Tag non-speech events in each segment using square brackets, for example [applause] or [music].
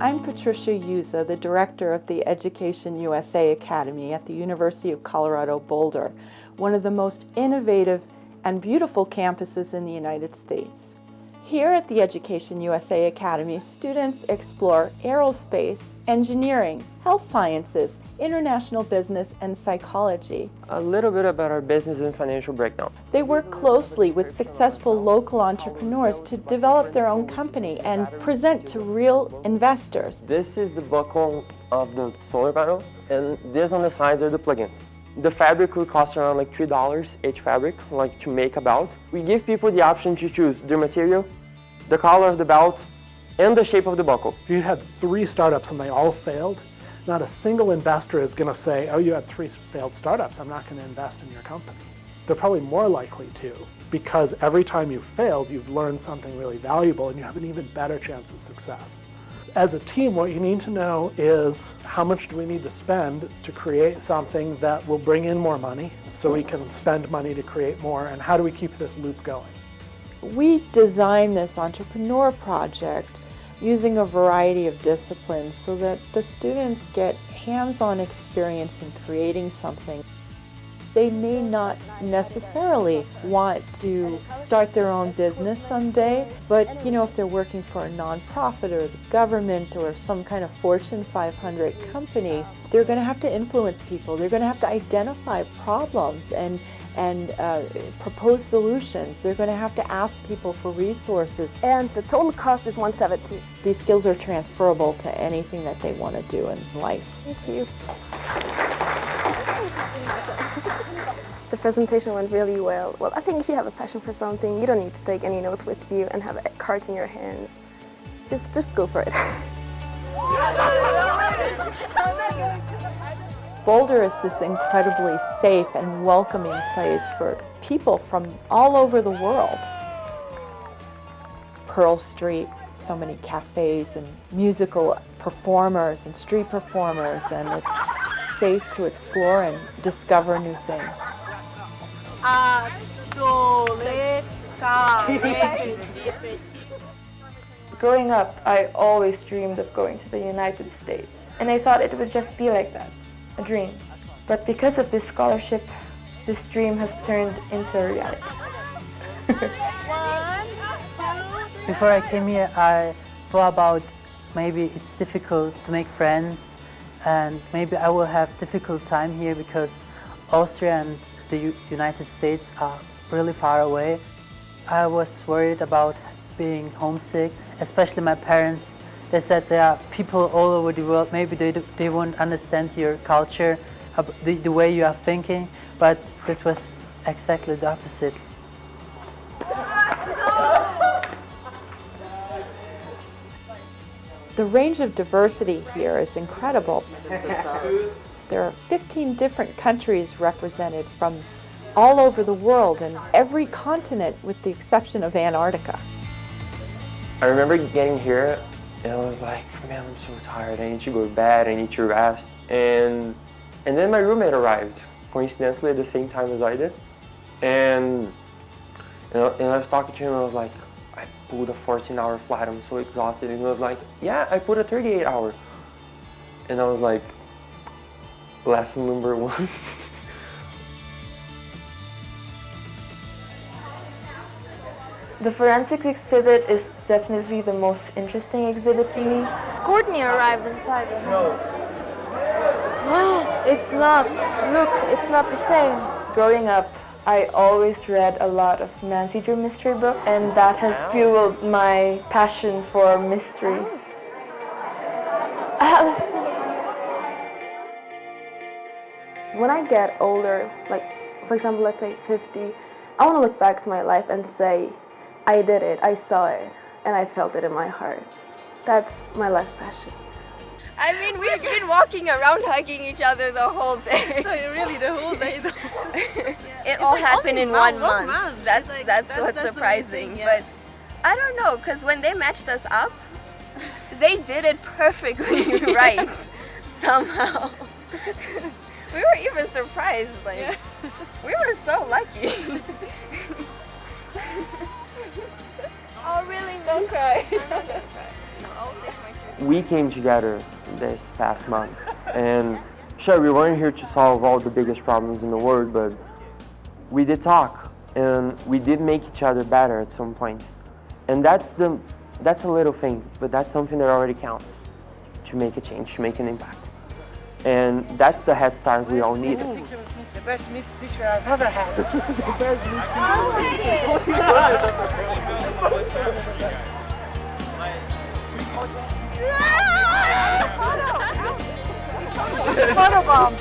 I'm Patricia Yuza, the director of the Education USA Academy at the University of Colorado Boulder, one of the most innovative and beautiful campuses in the United States. Here at the Education USA Academy, students explore aerospace, engineering, health sciences, international business, and psychology. A little bit about our business and financial breakdown. They work closely with successful local entrepreneurs to develop their own company and present to real investors. This is the buckle of the solar panel, and this on the sides are the plugins. The fabric will cost around like $3 each fabric, like to make a belt. We give people the option to choose the material, the color of the belt, and the shape of the buckle. We had three startups and they all failed, not a single investor is going to say, oh, you had three failed startups, I'm not going to invest in your company. They're probably more likely to, because every time you've failed, you've learned something really valuable and you have an even better chance of success as a team, what you need to know is how much do we need to spend to create something that will bring in more money so we can spend money to create more, and how do we keep this loop going? We designed this entrepreneur project using a variety of disciplines so that the students get hands-on experience in creating something they may not necessarily want to start their own business someday, but you know, if they're working for a nonprofit or the government or some kind of Fortune 500 company, they're going to have to influence people. They're going to have to identify problems and and uh, propose solutions. They're going to have to ask people for resources. And the total cost is 170. These skills are transferable to anything that they want to do in life. Thank you. [laughs] The presentation went really well. Well, I think if you have a passion for something, you don't need to take any notes with you and have cards in your hands. Just, just go for it. [laughs] [laughs] Boulder is this incredibly safe and welcoming place for people from all over the world. Pearl Street, so many cafes and musical performers and street performers, and it's safe to explore and discover new things. [laughs] Growing up, I always dreamed of going to the United States, and I thought it would just be like that, a dream. But because of this scholarship, this dream has turned into a reality. [laughs] Before I came here, I thought about maybe it's difficult to make friends and maybe I will have difficult time here because Austria and the U United States are really far away. I was worried about being homesick, especially my parents. They said there are people all over the world, maybe they, they won't understand your culture, the, the way you are thinking, but that was exactly the opposite. The range of diversity here is incredible. [laughs] There are 15 different countries represented from all over the world and every continent with the exception of Antarctica. I remember getting here and I was like, man, I'm so tired. I need to go to bed. I need to rest. And and then my roommate arrived, coincidentally at the same time as I did. And and I was talking to him I was like, I pulled a 14 hour flight. I'm so exhausted. And he was like, yeah, I put a 38 hour. And I was like, lesson number one. [laughs] The forensics exhibit is definitely the most interesting exhibit to me. Courtney arrived inside. No. [gasps] it's not. Look, it's not the same. Growing up, I always read a lot of Nancy Drew mystery books, and that has fueled my passion for mysteries. Allison. When I get older, like for example, let's say 50, I want to look back to my life and say, I did it, I saw it, and I felt it in my heart. That's my life passion. I mean, we've been walking around hugging each other the whole day. [laughs] so really the whole day though. [laughs] it it's all like happened in one month. month. That's, like, that's, that's, what's that's surprising. Yeah. But I don't know, because when they matched us up, they did it perfectly [laughs] right somehow. we were even surprised, like, yeah. we were so lucky. Oh really? Don't cry. [laughs] we came together this past month. And sure, we weren't here to solve all the biggest problems in the world, but we did talk and we did make each other better at some point. And that's the that's a little thing, but that's something that already counts to make a change, to make an impact. And that's the head start we all needed. The best Miss teacher I've ever had. the best Miss Photo bomb.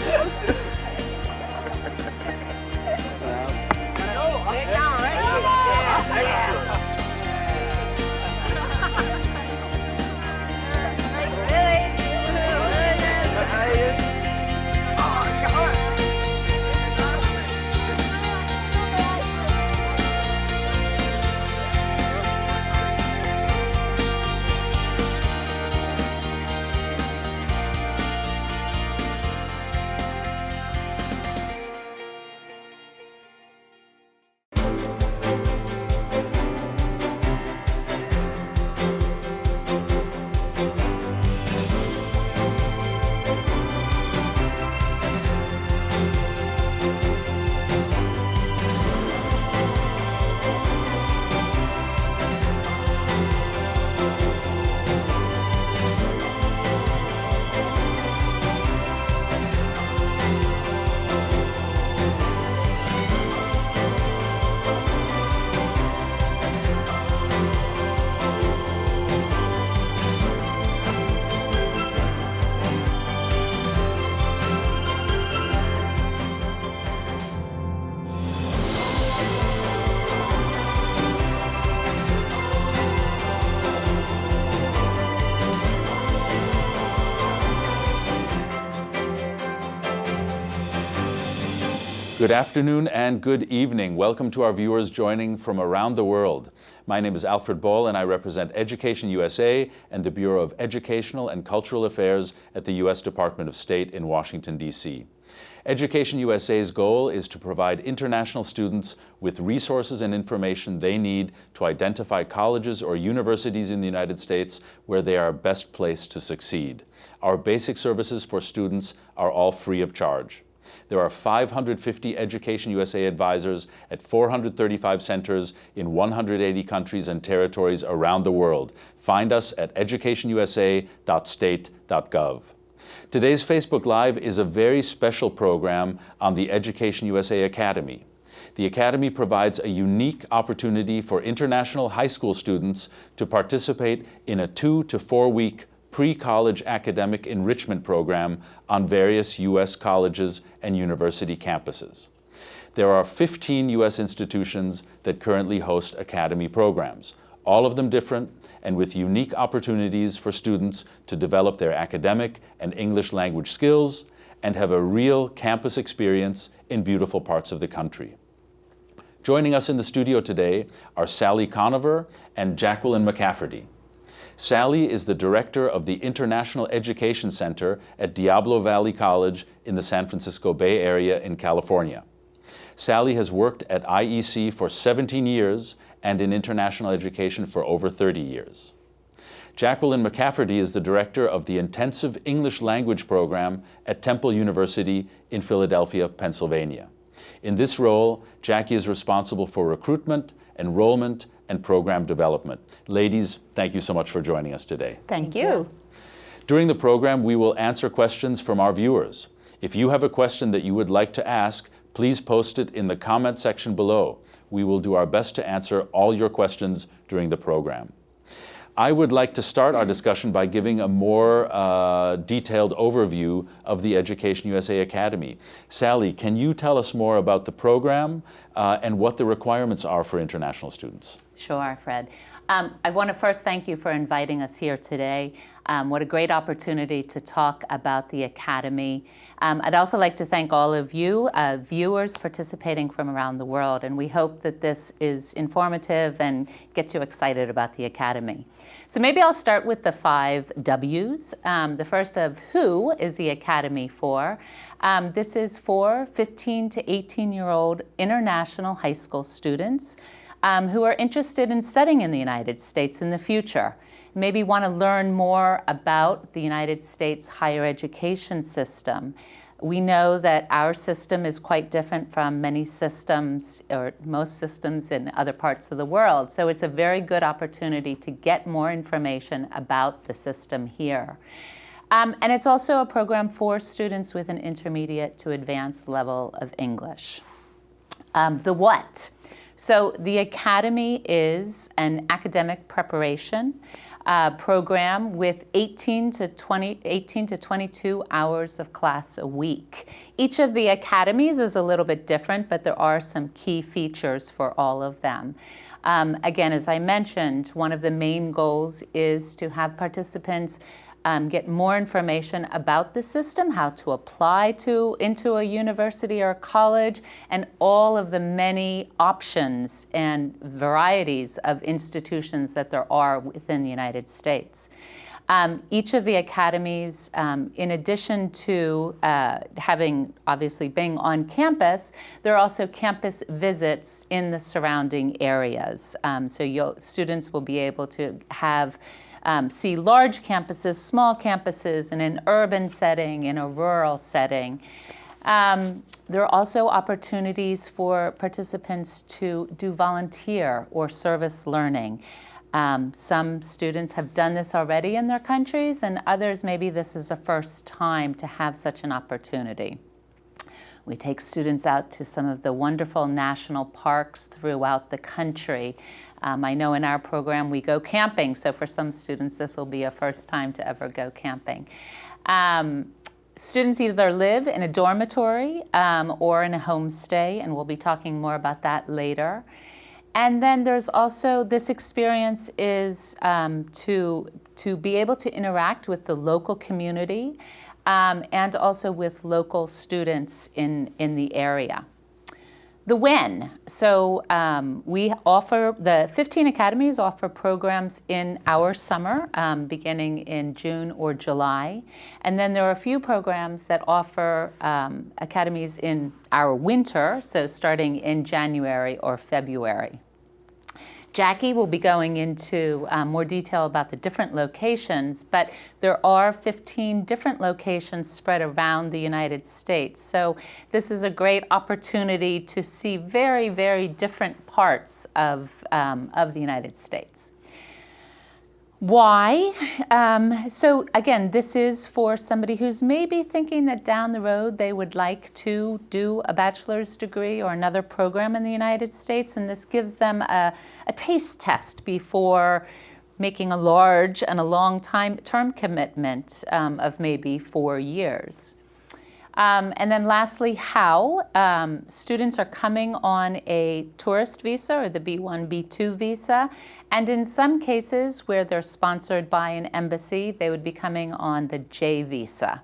Good afternoon and good evening. Welcome to our viewers joining from around the world. My name is Alfred Ball and I represent Education USA and the Bureau of Educational and Cultural Affairs at the U.S. Department of State in Washington, D.C. Education USA's goal is to provide international students with resources and information they need to identify colleges or universities in the United States where they are best placed to succeed. Our basic services for students are all free of charge. There are 550 Education USA advisors at 435 centers in 180 countries and territories around the world. Find us at educationusa.state.gov. Today's Facebook Live is a very special program on the Education USA Academy. The Academy provides a unique opportunity for international high school students to participate in a two to four week pre-college academic enrichment program on various U.S. colleges and university campuses. There are 15 U.S. institutions that currently host academy programs, all of them different and with unique opportunities for students to develop their academic and English language skills and have a real campus experience in beautiful parts of the country. Joining us in the studio today are Sally Conover and Jacqueline McCafferty. Sally is the director of the International Education Center at Diablo Valley College in the San Francisco Bay Area in California. Sally has worked at IEC for 17 years and in international education for over 30 years. Jacqueline McCafferty is the director of the Intensive English Language Program at Temple University in Philadelphia, Pennsylvania. In this role, Jackie is responsible for recruitment, enrollment, and program development. Ladies, thank you so much for joining us today. Thank you. During the program, we will answer questions from our viewers. If you have a question that you would like to ask, please post it in the comment section below. We will do our best to answer all your questions during the program. I would like to start our discussion by giving a more uh, detailed overview of the Education USA Academy. Sally, can you tell us more about the program uh, and what the requirements are for international students? Sure, Fred. Um, I want to first thank you for inviting us here today. Um, what a great opportunity to talk about the Academy. Um, I'd also like to thank all of you, uh, viewers participating from around the world, and we hope that this is informative and gets you excited about the Academy. So maybe I'll start with the five W's. Um, the first of who is the Academy for? Um, this is for 15 to 18 year old international high school students um, who are interested in studying in the United States in the future. Maybe want to learn more about the United States higher education system. We know that our system is quite different from many systems or most systems in other parts of the world. So it's a very good opportunity to get more information about the system here. Um, and it's also a program for students with an intermediate to advanced level of English. Um, the what? So the Academy is an academic preparation uh, program with 18 to 20, 18 to 22 hours of class a week. Each of the academies is a little bit different, but there are some key features for all of them. Um, again, as I mentioned, one of the main goals is to have participants um, get more information about the system, how to apply to into a university or a college, and all of the many options and varieties of institutions that there are within the United States. Um, each of the academies, um, in addition to uh, having obviously being on campus, there are also campus visits in the surrounding areas. Um, so students will be able to have um, see large campuses, small campuses, in an urban setting, in a rural setting. Um, there are also opportunities for participants to do volunteer or service learning. Um, some students have done this already in their countries, and others maybe this is a first time to have such an opportunity. We take students out to some of the wonderful national parks throughout the country. Um, I know in our program we go camping, so for some students this will be a first time to ever go camping. Um, students either live in a dormitory um, or in a homestay, and we'll be talking more about that later. And then there's also this experience is um, to, to be able to interact with the local community um, and also with local students in, in the area. The when. So um, we offer, the 15 academies offer programs in our summer, um, beginning in June or July. And then there are a few programs that offer um, academies in our winter, so starting in January or February. Jackie will be going into um, more detail about the different locations, but there are 15 different locations spread around the United States. So this is a great opportunity to see very, very different parts of, um, of the United States. Why? Um, so again, this is for somebody who's maybe thinking that down the road they would like to do a bachelor's degree or another program in the United States, and this gives them a, a taste test before making a large and a long time term commitment um, of maybe four years. Um, and then lastly, how. Um, students are coming on a tourist visa or the B1, B2 visa. And in some cases where they're sponsored by an embassy, they would be coming on the J visa.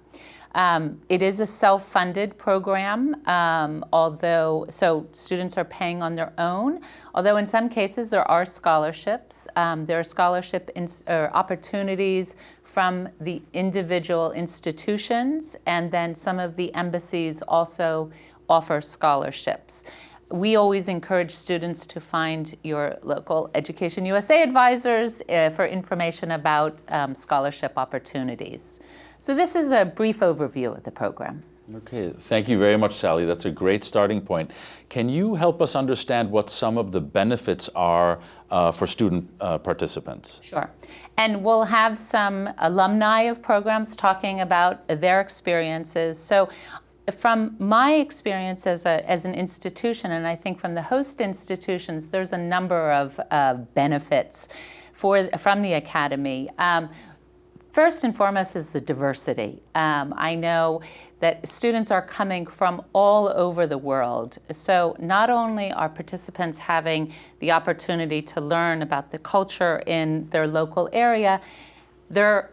Um, it is a self-funded program, um, although, so students are paying on their own, although in some cases there are scholarships. Um, there are scholarship opportunities from the individual institutions, and then some of the embassies also offer scholarships. We always encourage students to find your local Education USA advisors uh, for information about um, scholarship opportunities. So this is a brief overview of the program. Okay, thank you very much, Sally. That's a great starting point. Can you help us understand what some of the benefits are uh, for student uh, participants? Sure. And we'll have some alumni of programs talking about their experiences. So from my experience as, a, as an institution, and I think from the host institutions, there's a number of uh, benefits for, from the Academy. Um, First and foremost is the diversity. Um, I know that students are coming from all over the world. So not only are participants having the opportunity to learn about the culture in their local area, their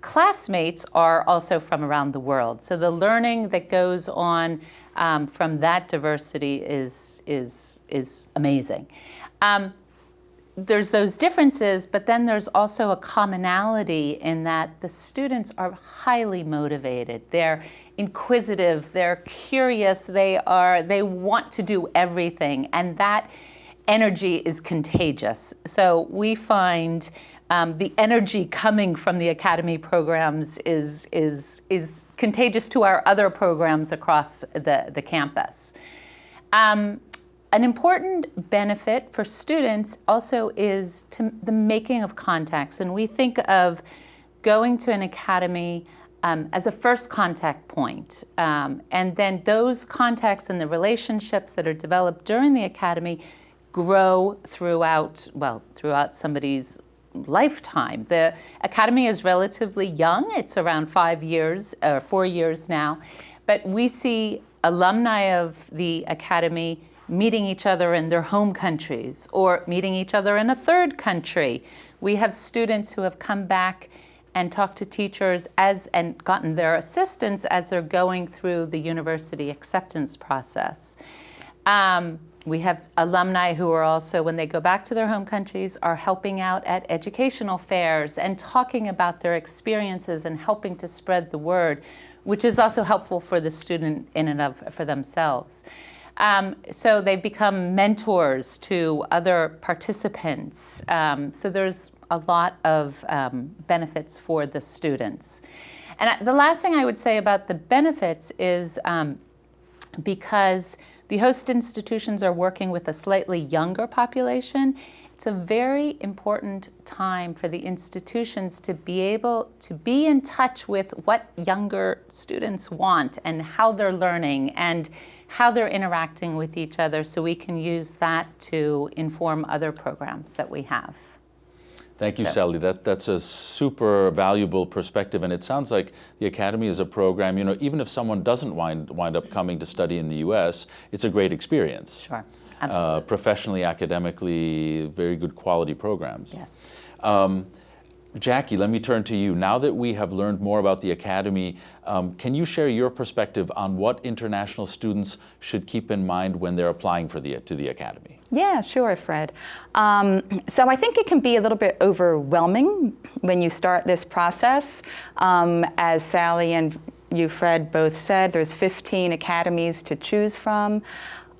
classmates are also from around the world. So the learning that goes on um, from that diversity is, is, is amazing. Um, there's those differences, but then there's also a commonality in that the students are highly motivated. They're inquisitive, they're curious, they are they want to do everything, and that energy is contagious. So we find um, the energy coming from the Academy programs is, is, is contagious to our other programs across the, the campus. Um, an important benefit for students also is to the making of contacts. And we think of going to an academy um, as a first contact point. Um, and then those contacts and the relationships that are developed during the academy grow throughout, well, throughout somebody's lifetime. The academy is relatively young. It's around five years, or four years now. But we see alumni of the academy meeting each other in their home countries or meeting each other in a third country. We have students who have come back and talked to teachers as and gotten their assistance as they're going through the university acceptance process. Um, we have alumni who are also, when they go back to their home countries, are helping out at educational fairs and talking about their experiences and helping to spread the word, which is also helpful for the student in and of for themselves. Um, so they've become mentors to other participants. Um, so there's a lot of um, benefits for the students. And the last thing I would say about the benefits is um, because the host institutions are working with a slightly younger population, it's a very important time for the institutions to be able to be in touch with what younger students want and how they're learning and how they're interacting with each other so we can use that to inform other programs that we have. Thank you, So- Sally. That, that's a super valuable perspective, and it sounds like the Academy is a program, you know, even if someone doesn't wind, wind up coming to study in the U.S., it's a great experience. Sure, Uh, absolutely. professionally, academically, very good quality programs. Yes. Um, Jackie, let me turn to you. Now that we have learned more about the Academy, um, can you share your perspective on what international students should keep in mind when they're applying for the, to the Academy? Yeah, sure, Fred. Um, so I think it can be a little bit overwhelming when you start this process. Um, as Sally and you, Fred, both said, there's 15 academies to choose from.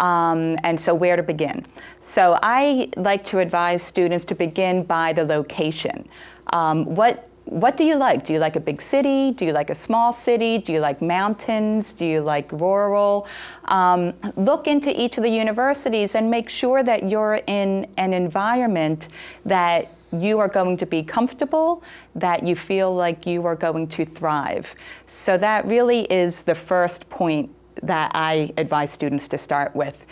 Um, and so where to begin? So I like to advise students to begin by the location. Um, what what do you like? Do you like a big city? Do you like a small city? Do you like mountains? Do you like rural? Um, look into each of the universities and make sure that you're in an environment that you are going to be comfortable, that you feel like you are going to thrive. So that really is the first point that I advise students to start with.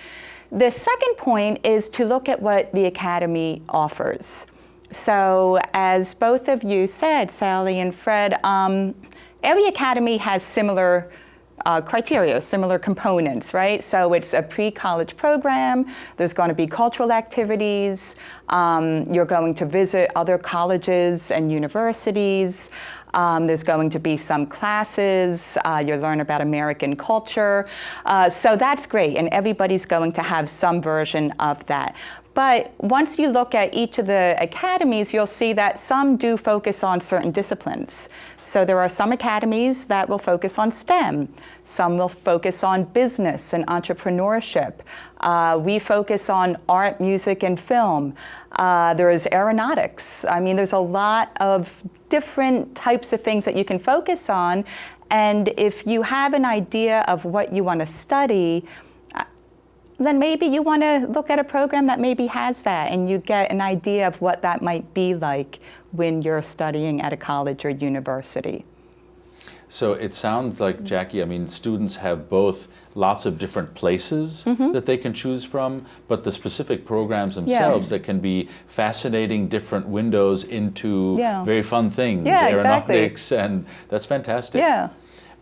The second point is to look at what the Academy offers. So as both of you said, Sally and Fred, um, every academy has similar uh, criteria, similar components, right? So it's a pre-college program, there's going to be cultural activities, um, you're going to visit other colleges and universities, um, there's going to be some classes, uh, you'll learn about American culture. Uh, so that's great, and everybody's going to have some version of that. But once you look at each of the academies, you'll see that some do focus on certain disciplines. So there are some academies that will focus on STEM. Some will focus on business and entrepreneurship. Uh, we focus on art, music, and film. Uh, there is aeronautics. I mean, there's a lot of different types of things that you can focus on. And if you have an idea of what you want to study, then maybe you want to look at a program that maybe has that and you get an idea of what that might be like when you're studying at a college or university. So it sounds like, mm-hmm. Jackie, I mean, students have both lots of different places mm-hmm. that they can choose from, but the specific programs themselves that can be fascinating different windows into Yeah. very fun things, Yeah, exactly. aeronautics, and that's fantastic. Yeah.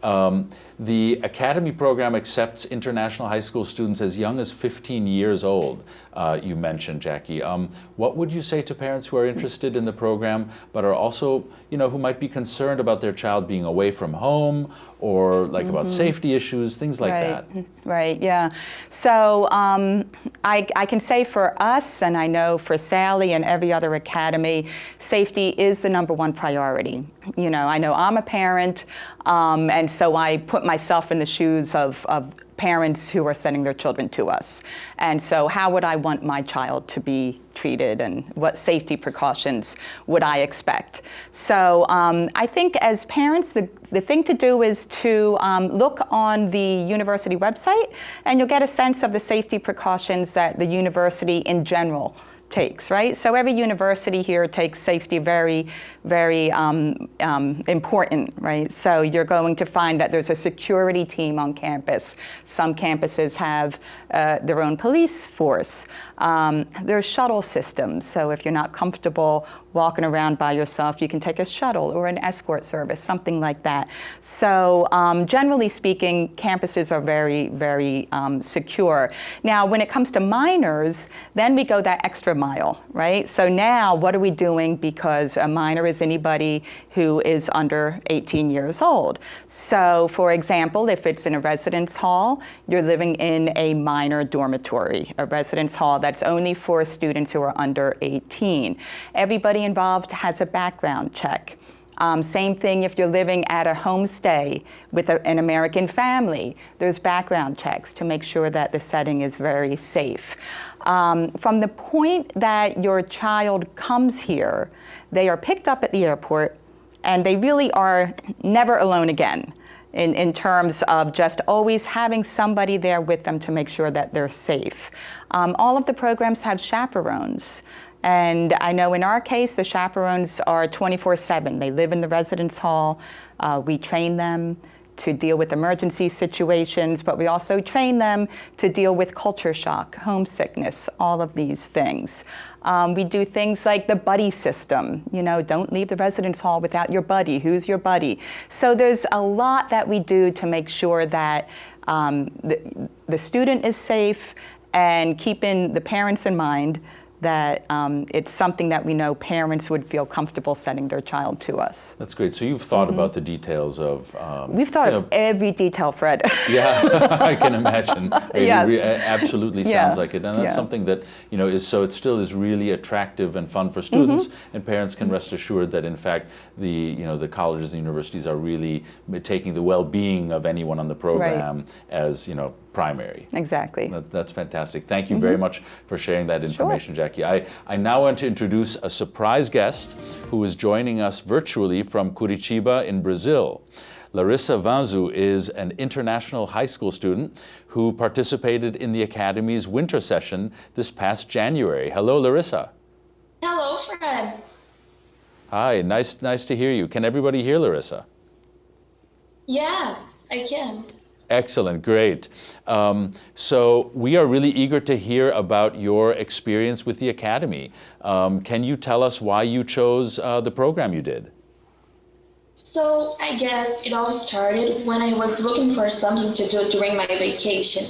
Um, the Academy program accepts international high school students as young as 15 years old, uh, you mentioned, Jackie. Um, what would you say to parents who are interested in the program but are also, you know, who might be concerned about their child being away from home or like about safety issues, things like right. that? [laughs] Right, yeah. So um, I, I can say for us, and I know for Sally and every other academy, safety is the number one priority. You know, I know I'm a parent, um, and so I put myself in the shoes of, of parents who are sending their children to us. And so how would I want my child to be treated and what safety precautions would I expect? So um, I think as parents, the, the thing to do is to um, look on the university website and you'll get a sense of the safety precautions that the university in general takes, right? So every university here takes safety very, very um, um, important, right? So you're going to find that there's a security team on campus. Some campuses have uh, their own police force. Um, there's shuttle systems, so if you're not comfortable walking around by yourself, you can take a shuttle or an escort service, something like that. So um, generally speaking, campuses are very, very um, secure. Now, when it comes to minors, then we go that extra mile, right? So now what are we doing because a minor is anybody who is under 18 years old. So for example, if it's in a residence hall, you're living in a minor dormitory, a residence hall that's only for students who are under 18. Everybody involved has a background check. Um, same thing if you're living at a homestay with a, an American family. There's background checks to make sure that the setting is very safe. Um, from the point that your child comes here, they are picked up at the airport and they really are never alone again in, in terms of just always having somebody there with them to make sure that they're safe. Um, all of the programs have chaperones. And I know in our case, the chaperones are 24-7. They live in the residence hall. Uh, we train them to deal with emergency situations, but we also train them to deal with culture shock, homesickness, all of these things. Um, we do things like the buddy system. You know, don't leave the residence hall without your buddy. Who's your buddy? So there's a lot that we do to make sure that um, the, the student is safe and keeping the parents in mind that um, it's something that we know parents would feel comfortable sending their child to us. That's great. So you've thought mm -hmm. about the details of... Um, We've thought of know, every detail, Fred. [laughs] yeah, I can imagine. [laughs] It yes. absolutely sounds like it. And that's yeah. something that, you know, is so it still is really attractive and fun for students mm -hmm. and parents can rest assured that in fact the, you know, the colleges and universities are really taking the well-being of anyone on the program right. as, you know, primary. Exactly. That, that's fantastic. Thank you mm -hmm. very much for sharing that information, sure. Jackie. I, I now want to introduce a surprise guest who is joining us virtually from Curitiba in Brazil. Larissa Vanzu is an international high school student who participated in the Academy's winter session this past January. Hello, Larissa. Hello, Fred. Hi, nice, nice to hear you. Can everybody hear Larissa? Yeah, I can. Excellent, great. Um, so we are really eager to hear about your experience with the Academy. Um, can you tell us why you chose uh, the program you did? So I guess it all started when I was looking for something to do during my vacation.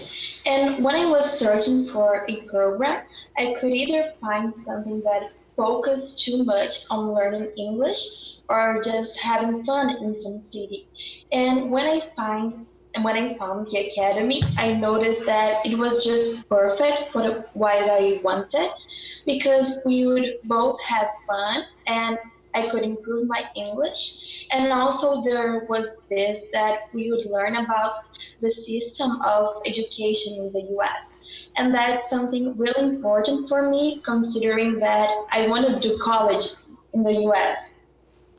And when I was searching for a program, I could either find something that focused too much on learning English or just having fun in some city. And when I find and when I found the academy, I noticed that it was just perfect for what I wanted because we would both have fun and I could improve my English. And also there was this that we would learn about the system of education in the US. And that's something really important for me considering that I want to do college in the US.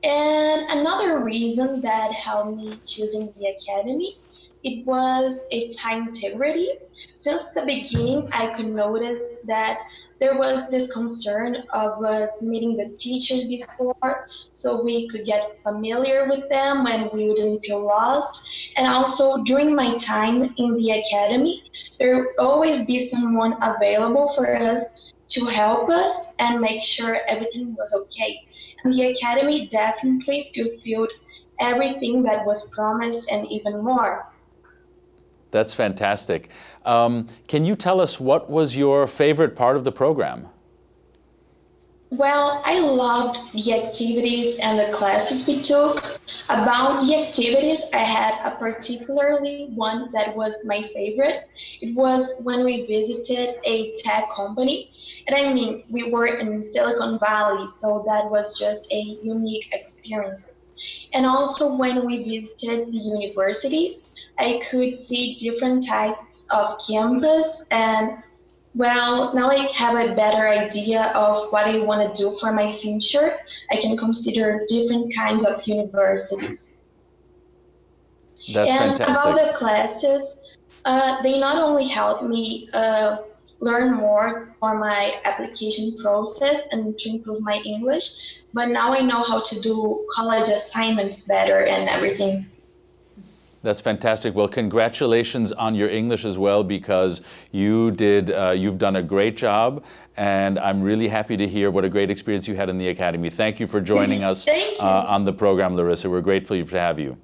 And another reason that helped me choosing the academy it was its high integrity. Since the beginning, I could notice that there was this concern of us meeting the teachers before so we could get familiar with them and we wouldn't feel lost. And also during my time in the academy, there would always be someone available for us to help us and make sure everything was okay. And the academy definitely fulfilled everything that was promised and even more. That's fantastic. Um, can you tell us what was your favorite part of the program? Well, I loved the activities and the classes we took. About the activities, I had a particularly one that was my favorite. It was when we visited a tech company. And I mean, we were in Silicon Valley, so that was just a unique experience. And also when we visited the universities, I could see different types of campus and well, now I have a better idea of what I want to do for my future. I can consider different kinds of universities. That's and fantastic. about the classes, uh, they not only help me uh, learn more for my application process and to improve my English, but now I know how to do college assignments better and everything. That's fantastic. Well, congratulations on your English as well, because you did, uh, you've done a great job, and I'm really happy to hear what a great experience you had in the Academy. Thank you for joining [laughs] us uh, on the program, Larissa. We're grateful to have you.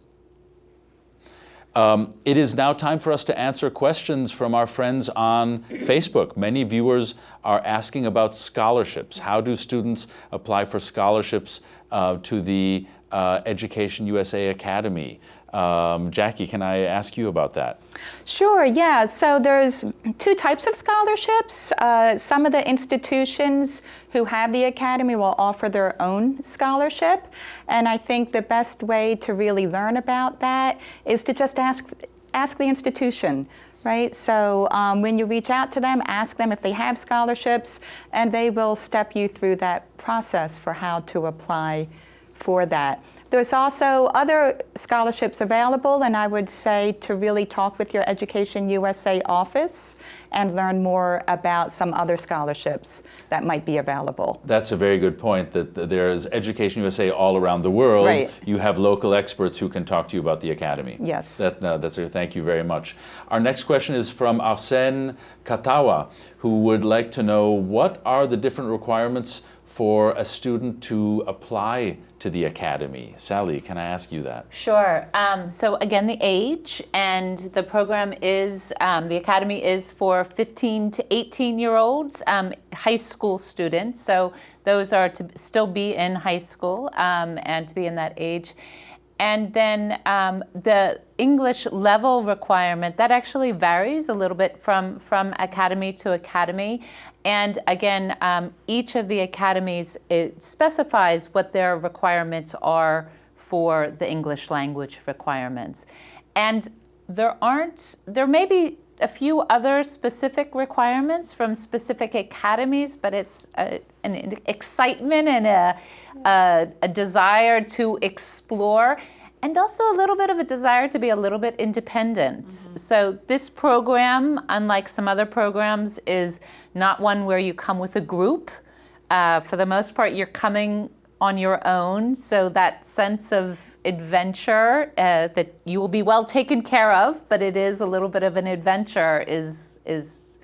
Um, it is now time for us to answer questions from our friends on Facebook. Many viewers are asking about scholarships. How do students apply for scholarships uh, to the uh, Education USA Academy? Um, Jackie, can I ask you about that? Sure, yeah. So there's two types of scholarships. Uh, some of the institutions who have the academy will offer their own scholarship. And I think the best way to really learn about that is to just ask, ask the institution right? So um, when you reach out to them, ask them if they have scholarships, and they will step you through that process for how to apply for that. There's also other scholarships available, and I would say to really talk with your Education USA office and learn more about some other scholarships that might be available. That's a very good point, that there's Education USA all around the world. Right. You have local experts who can talk to you about the Academy. Yes. That, uh, that's a, thank you very much. Our next question is from Arsene Katawa, who would like to know what are the different requirements for a student to apply to the academy? Sally, can I ask you that? Sure. Um, so again, the age and the program is, um, the academy is for 15 to 18 year olds, um, high school students. So those are to still be in high school um, and to be in that age. And then um, the English level requirement, that actually varies a little bit from, from academy to academy. And again, um, each of the academies, it specifies what their requirements are for the English language requirements. And there aren't, there may be a few other specific requirements from specific academies, but it's a, an excitement and a, a, a desire to explore and also a little bit of a desire to be a little bit independent. Mm -hmm. So this program, unlike some other programs, is not one where you come with a group. Uh, for the most part, you're coming on your own. So that sense of adventure uh, that you will be well taken care of, but it is a little bit of an adventure is, is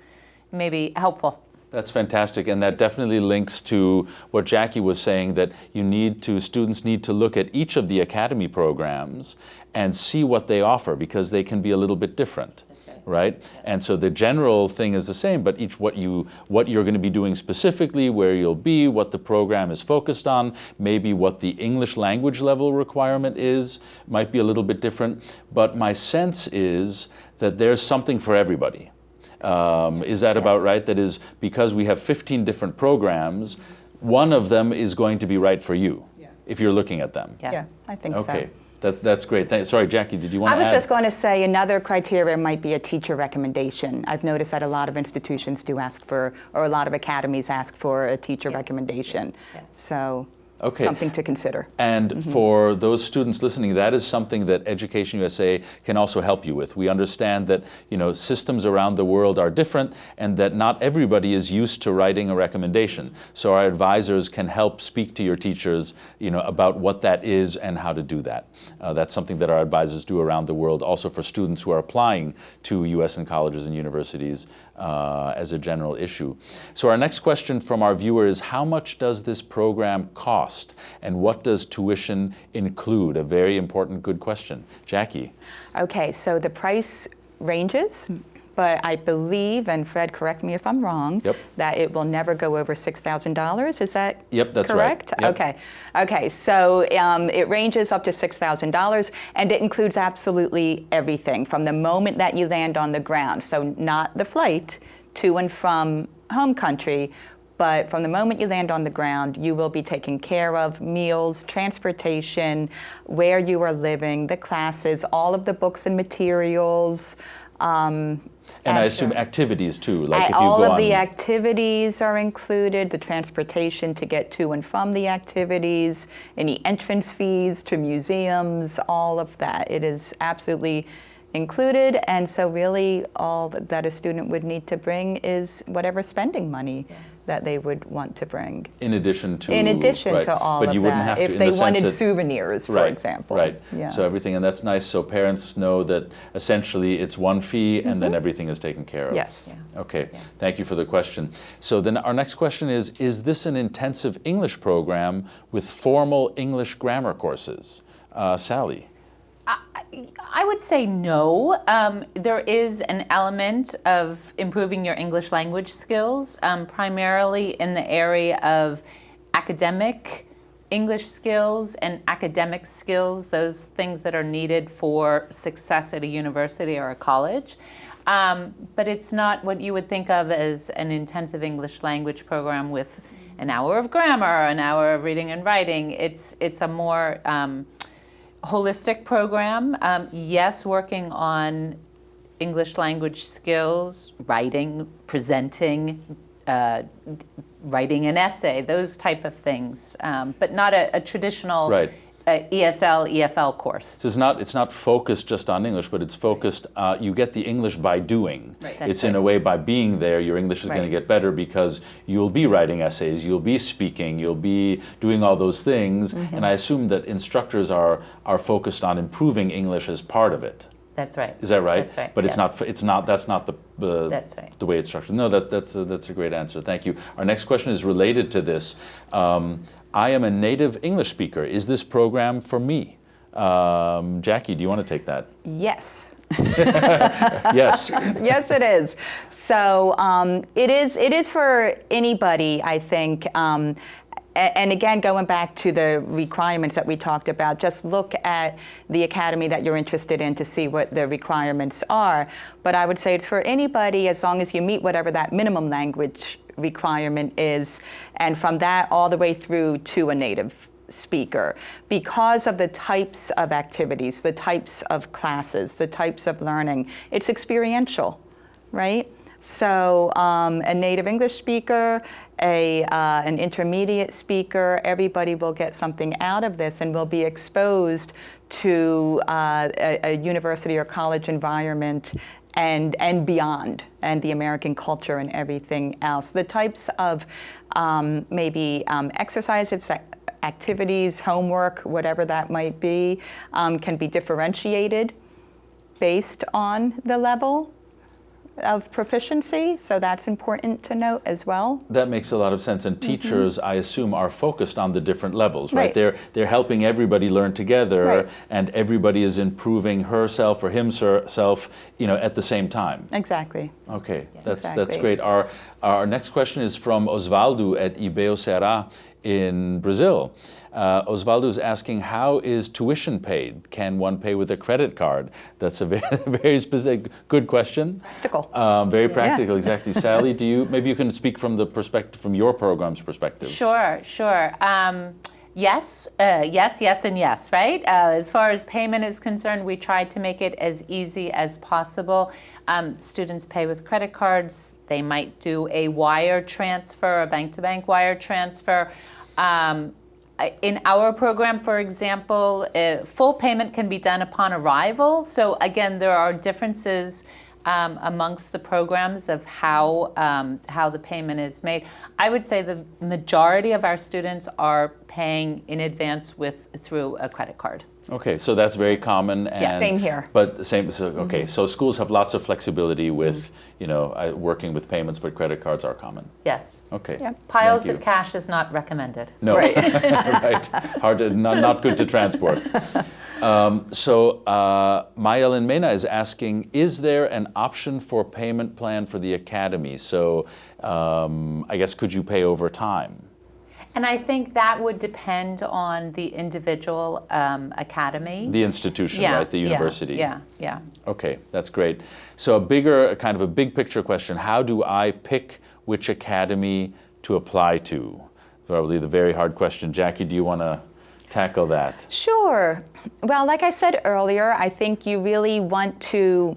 maybe helpful. That's fantastic, and that definitely links to what Jackie was saying, that you need to, students need to look at each of the academy programs and see what they offer, because they can be a little bit different. Right, and so the general thing is the same, but each what you what you're going to be doing specifically, where you'll be, what the program is focused on, maybe what the English language level requirement is, might be a little bit different. But my sense is that there's something for everybody. Um, is that yes. about right? That is because we have 15 different programs, one of them is going to be right for you yeah. if you're looking at them. Yeah, yeah I think okay. so. Okay. That, that's great. Thank, sorry, Jackie, did you want to I was add? just going to say another criteria might be a teacher recommendation. I've noticed that a lot of institutions do ask for, or a lot of academies ask for a teacher yeah. recommendation. Yeah. So okay. something to consider. And mm -hmm. for those students listening, that is something that Education USA can also help you with. We understand that you know systems around the world are different and that not everybody is used to writing a recommendation. So our advisors can help speak to your teachers you know, about what that is and how to do that. Uh, that's something that our advisors do around the world, also for students who are applying to USN colleges and universities uh, as a general issue. So our next question from our viewer is, how much does this program cost? And what does tuition include? A very important, good question. Jackie. Okay, so the price ranges but I believe, and Fred, correct me if I'm wrong, yep. that it will never go over $6,000. Is that yep, that's correct? Right. Yep. Okay. Okay, so um, it ranges up to $6,000, and it includes absolutely everything from the moment that you land on the ground. So not the flight to and from home country, but from the moment you land on the ground, you will be taken care of, meals, transportation, where you are living, the classes, all of the books and materials. Um, and I assume activities too, like I, if you all go of on, the activities are included, the transportation to get to and from the activities, any entrance fees to museums, all of that. It is absolutely included, and so really all that a student would need to bring is whatever spending money yeah. That they would want to bring. In addition to in addition right. to all but of you that, wouldn't have to, if they the wanted that, souvenirs, for right, example. Right. Yeah. So everything, and that's nice. So parents know that essentially it's one fee, and mm -hmm. then Mm-hmm. everything is taken care of. Yes. Yeah. Okay. Yeah. Thank you for the question. So then our next question is: Is this an intensive English program with formal English grammar courses? Uh, Sally. I would say no. Um, there is an element of improving your English language skills, um, primarily in the area of academic English skills and academic skills, those things that are needed for success at a university or a college. Um, but it's not what you would think of as an intensive English language program with an hour of grammar, an hour of reading and writing. It's, it's a more um, holistic program. Um, yes, working on English language skills, writing, presenting, uh, writing an essay, those type of things, um, but not a, a traditional right. Uh, ESL, EFL course. So it's not, it's not focused just on English, but it's focused, uh, you get the English by doing. Right. It's right. in a way by being there, your English is right. going to get better because you'll be writing essays, you'll be speaking, you'll be doing all those things. Mm -hmm. And I assume that instructors are, are focused on improving English as part of it. That's right. Is that right? That's right. But yes. it's not. It's not. That's not the. Uh, that's right. The way it's structured. No, that, that's a, that's a great answer. Thank you. Our next question is related to this. Um, I am a native English speaker. Is this program for me? Um, Jackie, do you want to take that? Yes. [laughs] yes. [laughs] yes, it is. So um, it is. It is for anybody. I think. Um, and again, going back to the requirements that we talked about, just look at the academy that you're interested in to see what the requirements are. But I would say it's for anybody as long as you meet whatever that minimum language requirement is, and from that all the way through to a native speaker because of the types of activities, the types of classes, the types of learning. It's experiential, right? So um, a native English speaker, a, uh, an intermediate speaker, everybody will get something out of this and will be exposed to uh, a, a university or college environment and, and beyond, and the American culture and everything else. The types of um, maybe um, exercises, activities, homework, whatever that might be, um, can be differentiated based on the level of proficiency, so that's important to note as well. That makes a lot of sense. And teachers, mm -hmm. I assume, are focused on the different levels, right? right. They're they're helping everybody learn together, right. and everybody is improving herself or himself, you know, at the same time. Exactly. Okay, yeah, that's exactly. that's great. Our our next question is from Osvaldo at Ibeo Serra in Brazil. Uh, Osvaldo is asking, how is tuition paid? Can one pay with a credit card? That's a [laughs] very, very specific, good question. Practical. Um, very Yeah. practical, exactly. Sally, do you, maybe you can speak from the perspective, from your program's perspective. Sure, sure. Um, yes, uh, yes, yes, and yes, right? Uh, as far as payment is concerned, we try to make it as easy as possible. Um, students pay with credit cards. They might do a wire transfer, a bank-to-bank wire transfer. Um, in our program, for example, uh, full payment can be done upon arrival. So again, there are differences um, amongst the programs of how, um, how the payment is made. I would say the majority of our students are paying in advance with through a credit card. Okay, so that's very common. And, yeah, same here. But the same, so, okay, mm -hmm. so schools have lots of flexibility with, mm -hmm. you know, uh, working with payments, but credit cards are common. Yes. Okay. Yeah. Piles of cash is not recommended. No, right. [laughs] right. Hard to, not, not good to transport. [laughs] Um, so uh, Mayelen Mena is asking, is there an option for payment plan for the academy? So um, I guess could you pay over time? And I think that would depend on the individual um, academy. The institution, yeah, right? The university. Yeah, yeah. Okay, that's great. So a bigger, kind of a big picture question, how do I pick which academy to apply to? Probably the very hard question. Jackie, do you want to tackle that? Sure. Well, like I said earlier, I think you really want to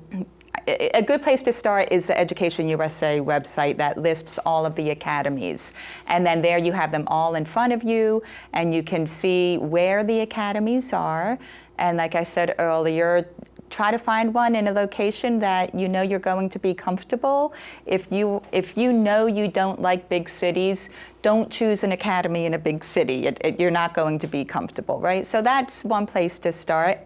a good place to start is the Education USA website that lists all of the academies. And then there you have them all in front of you and you can see where the academies are. And like I said earlier, try to find one in a location that you know you're going to be comfortable. If you, if you know you don't like big cities, don't choose an academy in a big city. It, it, you're not going to be comfortable, right? So that's one place to start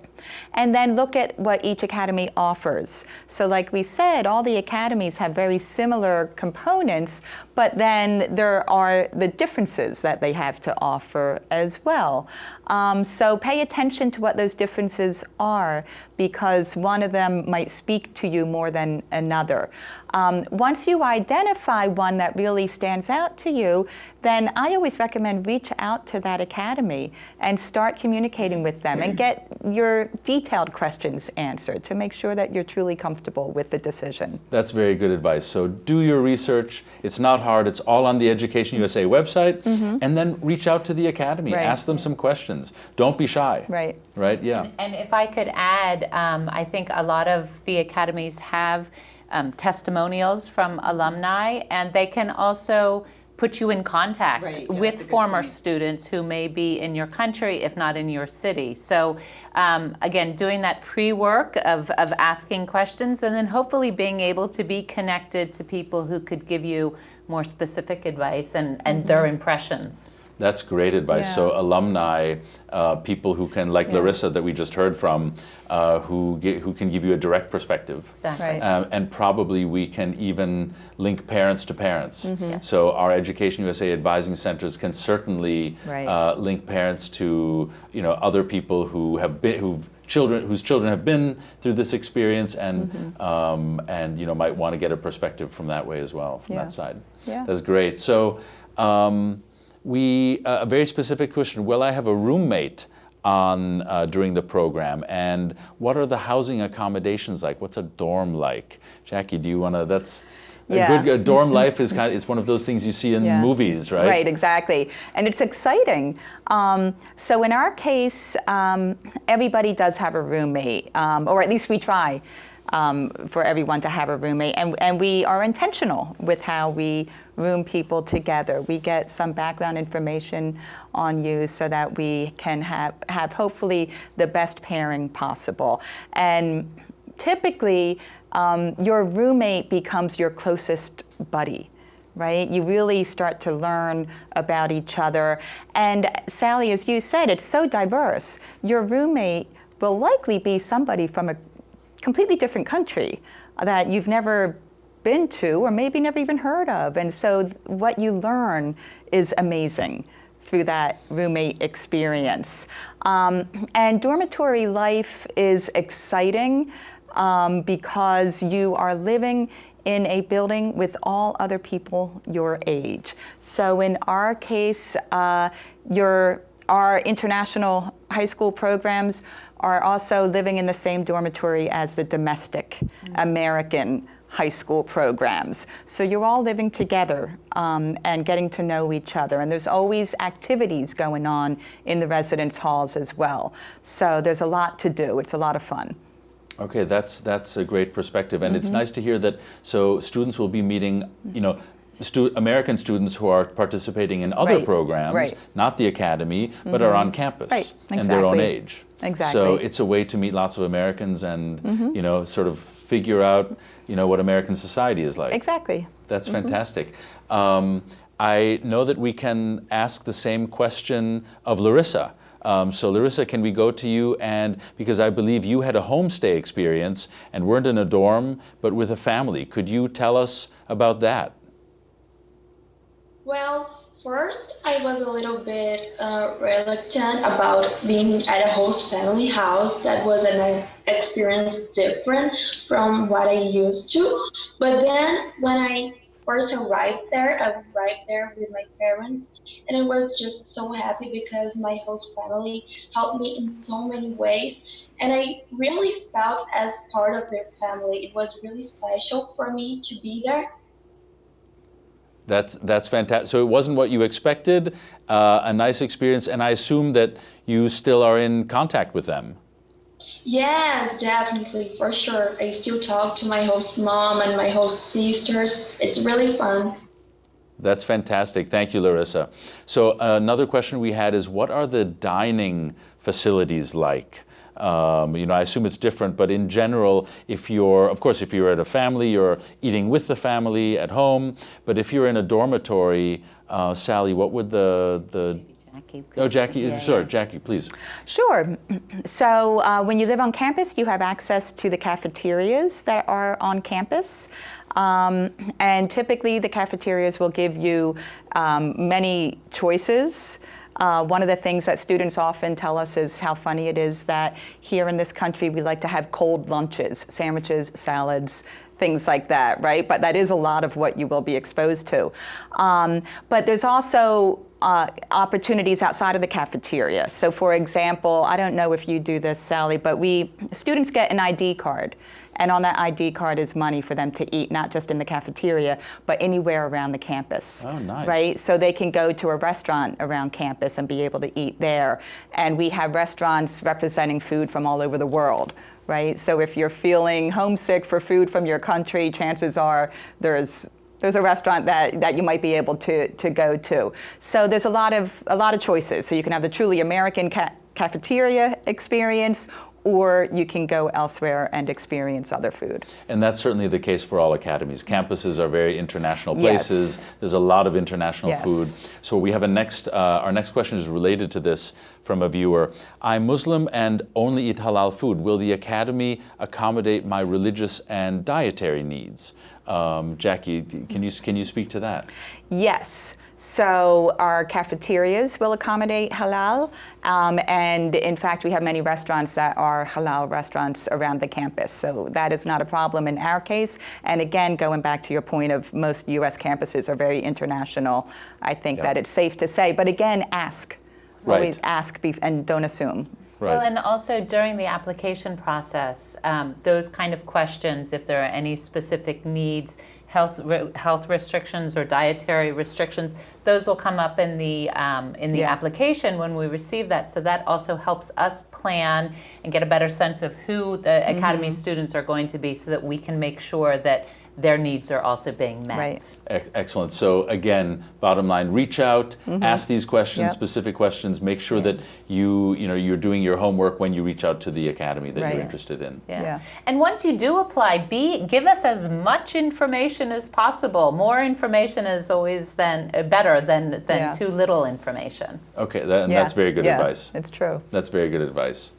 and then look at what each academy offers. So like we said, all the academies have very similar components, but then there are the differences that they have to offer as well. Um, so pay attention to what those differences are because one of them might speak to you more than another. Um, once you identify one that really stands out to you, then I always recommend reach out to that academy and start communicating with them and get your detailed questions answered to make sure that you're truly comfortable with the decision. That's very good advice. So do your research. It's not hard. It's all on the Education USA website. Mm -hmm. And then reach out to the academy. Right. Ask them some questions. Don't be shy. Right. Right, yeah. And, and if I could add, um, I think a lot of the academies have um, testimonials from alumni, and they can also put you in contact right, yeah, with former students who may be in your country, if not in your city. So um, again, doing that pre-work of, of asking questions and then hopefully being able to be connected to people who could give you more specific advice and, and mm -hmm. their impressions. That's great advice. Yeah. So alumni, uh, people who can, like yeah. Larissa that we just heard from, uh, who, get, who can give you a direct perspective. Exactly. Right. Um, and probably we can even link parents to parents. Mm -hmm. So our Education USA advising centers can certainly right. uh, link parents to you know other people who have been who've children whose children have been through this experience and mm -hmm. um, and you know might want to get a perspective from that way as well from yeah. that side. Yeah. That's great. So. Um, we, uh, a very specific question, will I have a roommate on uh, during the program and what are the housing accommodations like? What's a dorm like? Jackie, do you want to, that's, yeah. a good dorm [laughs] life is kind of, it's one of those things you see in yeah. movies, right? Right, exactly. And it's exciting. Um, so in our case, um, everybody does have a roommate, um, or at least we try um, for everyone to have a roommate. And, and we are intentional with how we room people together. We get some background information on you so that we can have, have hopefully the best pairing possible. And typically, um, your roommate becomes your closest buddy right? You really start to learn about each other. And Sally, as you said, it's so diverse. Your roommate will likely be somebody from a completely different country that you've never been to or maybe never even heard of. And so what you learn is amazing through that roommate experience. Um, and dormitory life is exciting um, because you are living in a building with all other people your age. So in our case, uh, your, our international high school programs are also living in the same dormitory as the domestic. American high school programs. So you're all living together um, and getting to know each other. And there's always activities going on in the residence halls as well. So there's a lot to do. It's a lot of fun. Okay, that's that's a great perspective, and mm -hmm. it's mm-hmm. nice to hear that. So students will be meeting, you know, stu American students who are participating in other right. programs, right. not the academy, mm -hmm. but are mm-hmm. on campus right. exactly. and their own age. Exactly. So it's a way to meet lots of Americans and mm -hmm. you know sort of figure out you know what American society is like. Exactly. That's mm -hmm. fantastic. Um, I know that we can ask the same question of Larissa. Um, so Larissa, can we go to you and, because I believe you had a homestay experience and weren't in a dorm, but with a family. Could you tell us about that? Well, first I was a little bit uh, reluctant about being at a host family house. That was an experience different from what I used to. But then when I first arrived there, I arrived there with my parents, and I was just so happy because my host family helped me in so many ways, and I really felt as part of their family. It was really special for me to be there That's, that's fantastic. So it wasn't what you expected, uh, a nice experience, and I assume that you still are in contact with them. Yes, definitely, for sure. I still talk to my host mom and my host sisters. It's really fun. That's fantastic. Thank you, Larissa. So another question we had is, what are the dining facilities like? Um, you know, I assume it's different, but in general, if you're, of course, if you're at a family, you're eating with the family at home. But if you're in a dormitory, uh, Sally, what would the the Jackie. Oh, Jackie, Yeah, sorry, yeah. Jackie, please. Sure. [clears throat] So uh, when you live on campus, you have access to the cafeterias that are on campus. Um, and typically the cafeterias will give you um, many choices. Uh, one of the things that students often tell us is how funny it is that here in this country we like to have cold lunches, sandwiches, salads, things like that, right? But that is a lot of what you will be exposed to. Um, but there's also uh, opportunities outside of the cafeteria. So for example, I don't know if you do this, Sally, but we, students get an ID card. And on that ID card is money for them to eat, not just in the cafeteria, but anywhere around the campus. Oh, nice. Right? So they can go to a restaurant around campus and be able to eat there. And we have restaurants representing food from all over the world. Right? So if you're feeling homesick for food from your country, chances are there's there's a restaurant that, that you might be able to, to go to. So there's a lot of a lot of choices. So you can have the truly American ca cafeteria experience, or you can go elsewhere and experience other food. And that's certainly the case for all academies. Campuses are very international Yes. places. There's a lot of international Yes. food. So we have a next, uh, our next question is related to this from a viewer. I'm Muslim and only eat halal food. Will the academy accommodate my religious and dietary needs? Um, Jackie, can you, can you speak to that? Yes. So our cafeterias will accommodate halal, um, and in fact, we have many restaurants that are halal restaurants around the campus. So that is not a problem in our case. And again, going back to your point of most U.S. campuses are very international, I think Yeah. that it's safe to say. But again, ask. Right. Always ask bef- and don't assume. Well, and also during the application process, um, those kind of questions, if there are any specific needs, health re- health restrictions or dietary restrictions, those will come up in the um, in the Yeah. application when we receive that. So that also helps us plan and get a better sense of who the academy students are going to be, so that we can make sure that their needs are also being met. Right. Ex- Excellent. So again, bottom line, reach out, ask these questions, Yep. specific questions, make sure that you, you know, you're doing your homework when you reach out to the academy that Right. you're interested in. Yeah. Yeah. And once you do apply, be give us as much information as possible. More information is always then uh, better than than Yeah. too little information. Okay, that, and Yeah. that's very good Yeah, advice. It's true. That's very good advice.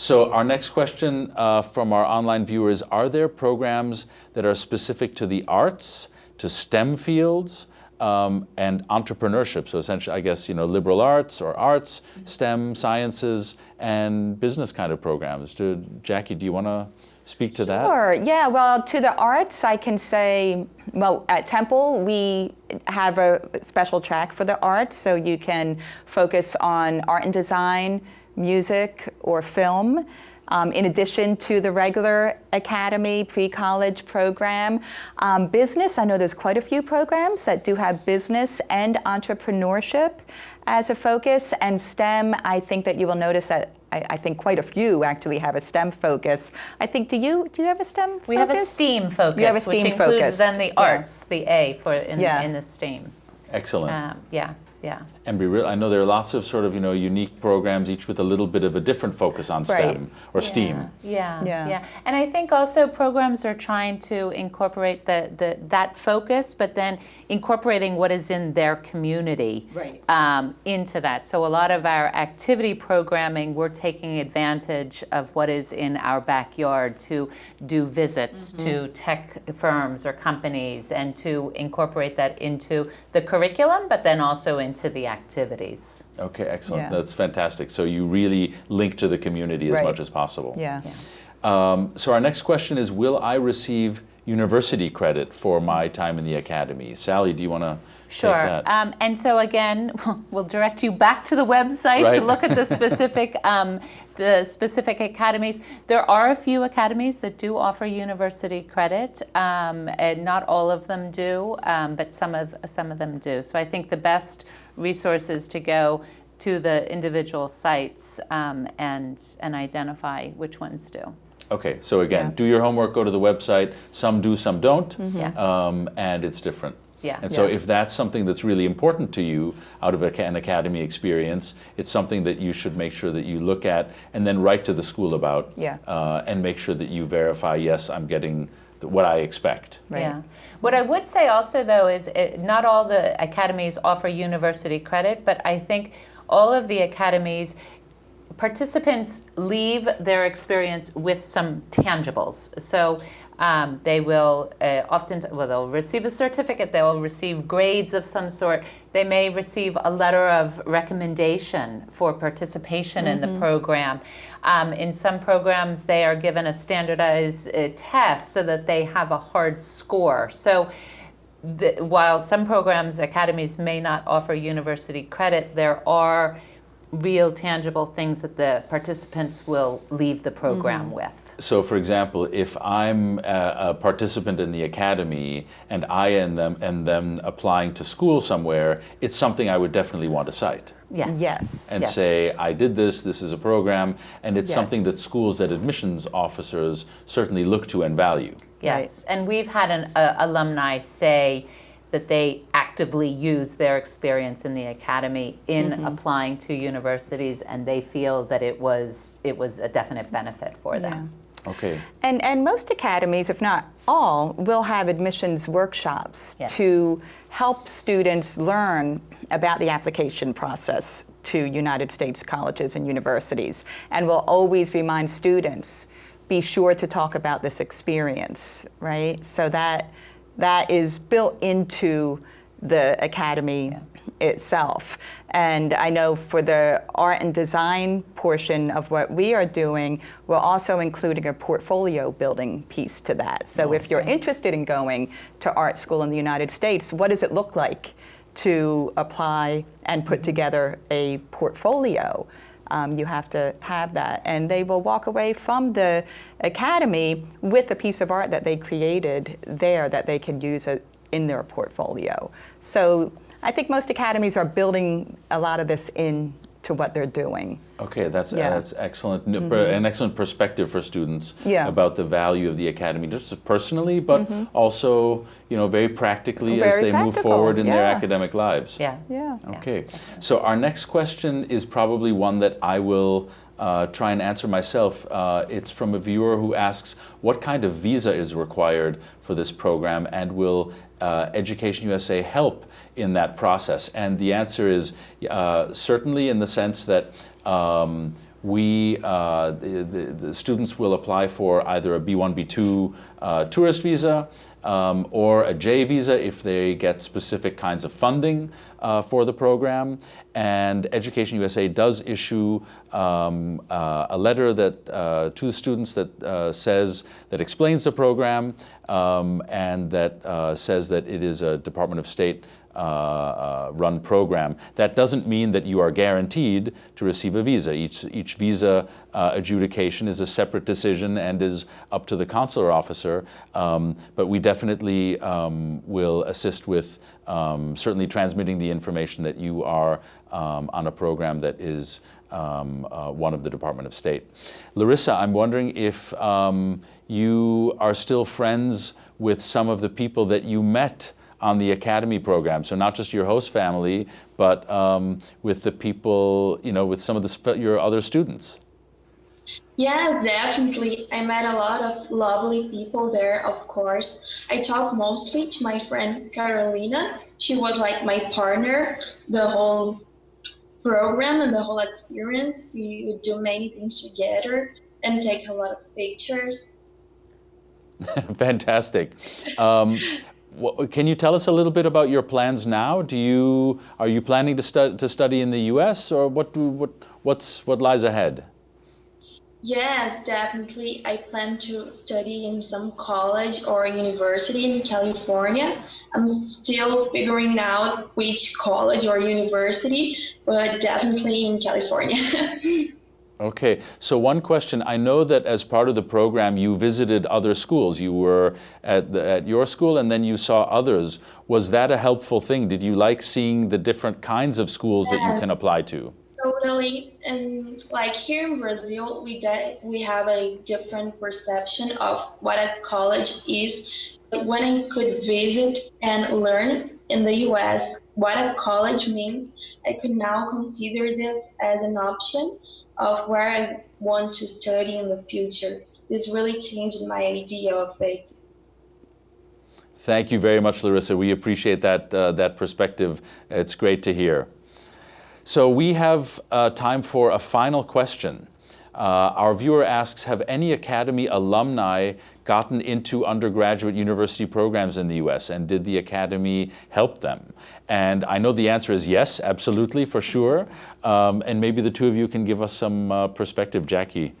So our next question uh, from our online viewers, are there programs that are specific to the arts, to STEM fields, um, and entrepreneurship? So essentially, I guess, you know, liberal arts or arts, STEM, sciences, and business kind of programs. Do, Jackie, do you want to speak to that? Sure. Yeah. Well, to the arts, I can say, well, at Temple, we have a special track for the arts, so you can focus on art and design, music, or film. Um, in addition to the regular academy pre-college program. Um, business, I know there's quite a few programs that do have business and entrepreneurship as a focus, and STEM, I think that you will notice that I, I think quite a few actually have a STEM focus. I think, do you do you have a STEM focus? We have a STEAM focus, You have a STEAM which includes then the Yeah. arts, the A for in, Yeah. in the STEAM. Excellent. Um, yeah, yeah. And be real, I know there are lots of sort of, you know, unique programs, each with a little bit of a different focus on Right. STEM or STEAM. Yeah, Yeah. yeah, And I think also programs are trying to incorporate the, the that focus, but then incorporating what is in their community Right. um, into that. So a lot of our activity programming, we're taking advantage of what is in our backyard to do visits to tech firms or companies and to incorporate that into the curriculum, but then also into the activities. Okay, excellent. Yeah. That's fantastic. So you really link to the community as Right. much as possible. Yeah. Um, so our next question is, will I receive university credit for my time in the academy. Sally, do you want to Sure. Um, and so again, [laughs] we'll direct you back to the website right. to look at the [laughs] specific um, the specific academies. There are a few academies that do offer university credit, um, and not all of them do, um, but some of some of them do. So I think the best resources to go to the individual sites um, and and identify which ones do. Okay, so again, yeah. do your homework, go to the website. Some do, some don't, mm -hmm. um, and it's different. Yeah. And so yeah. if that's something that's really important to you out of an academy experience, it's something that you should make sure that you look at and then write to the school about yeah. uh, and make sure that you verify, yes, I'm getting what I expect. Right. Yeah. What I would say also, though, is it, not all the academies offer university credit, but I think all of the academies, participants leave their experience with some tangibles. So um, they will uh, often, well, they'll receive a certificate, they'll receive grades of some sort, they may receive a letter of recommendation for participation mm -hmm. in the mm-hmm. program. Um, in some programs, they are given a standardized uh, test so that they have a hard score. So the, while some programs, academies may not offer university credit, there are real tangible things that the participants will leave the program mm -hmm. with. So for example, if I'm a, a, participant in the academy and I am them, am them applying to school somewhere, it's something I would definitely want to cite. Yes. Yes. And yes. say, I did this, this is a program, and it's yes. something that schools that admissions officers certainly look to and value. Yes, right. and we've had an uh, alumni say, that they actively use their experience in the academy in mm -hmm. applying to universities and they feel that it was it was a definite benefit for yeah. Them. Okay. And and most academies, if not all, will have admissions workshops yes. to help students learn about the application process to United States colleges and universities and will always remind students be sure to talk about this experience, right? So that that is built into the academy yeah. itself. And I know for the art and design portion of what we are doing, we're also including a portfolio building piece to that. So okay. if you're interested in going to art school in the United States, what does it look like to apply and put together a portfolio? um, you have to have that. And they will walk away from the academy with a piece of art that they created there that they can use a, in their portfolio. So I think most academies are building a lot of this in to what they're doing. Okay, that's yeah. uh, that's excellent. Mm -hmm. An excellent perspective for students yeah. about the value of the academy, just personally, but mm -hmm. also you know very practically very as they practical. move forward in yeah. their academic lives. Yeah. Yeah. Okay. So our next question is probably one that I will uh, try and answer myself. Uh, it's from a viewer who asks, what kind of visa is required for this program and will uh, Education USA help in that process? And the answer is uh, certainly in the sense that um, we, uh, the, the, the, students will apply for either a B1, B2 uh, tourist visa um, or a J visa if they get specific kinds of funding uh, for the program. And Education USA does issue um, uh, a letter that uh, to the students that uh, says, that explains the program um, and that uh, says that it is a Department of State run program. That doesn't mean that you are guaranteed to receive a visa. Each, each visa uh, adjudication is a separate decision and is up to the consular officer, um, but we definitely um, will assist with um, certainly transmitting the information that you are um, on a program that is um, uh, one of the Department of State. Larissa, I'm wondering if um, you are still friends with some of the people that you met on the academy program. So not just your host family, but um, with the people, you know, with some of the, your other students. Yes, definitely. I met a lot of lovely people there, of course. I talked mostly to my friend Carolina. She was like my partner the whole program and the whole experience. We would do many things together and take a lot of pictures. [laughs] Fantastic. Um, what, can you tell us a little bit about your plans now? Do you are you planning to, stu to study in the U.S. or what do, what what's what lies ahead? Yes, definitely. I plan to study in some college or university in California. I'm still figuring out which college or university, but definitely in California. [laughs] Okay, so one question. I know that as part of the program you visited other schools. You were at, the, at your school and then you saw others. Was that a helpful thing? Did you like seeing the different kinds of schools yeah. that you can apply to? Totally, and like here in Brazil, we we have a different perception of what a college is. But when I could visit and learn in the U.S. what a college means, I could now consider this as an option of where I want to study in the future. This really changed my idea of it. Thank you very much, Larissa. We appreciate that, uh, that perspective. It's great to hear. So we have uh, time for a final question. Uh, our viewer asks, have any Academy alumni gotten into undergraduate university programs in the U.S. and did the Academy help them? And I know the answer is yes, absolutely, for sure. Um, and maybe the two of you can give us some uh, perspective. Jackie.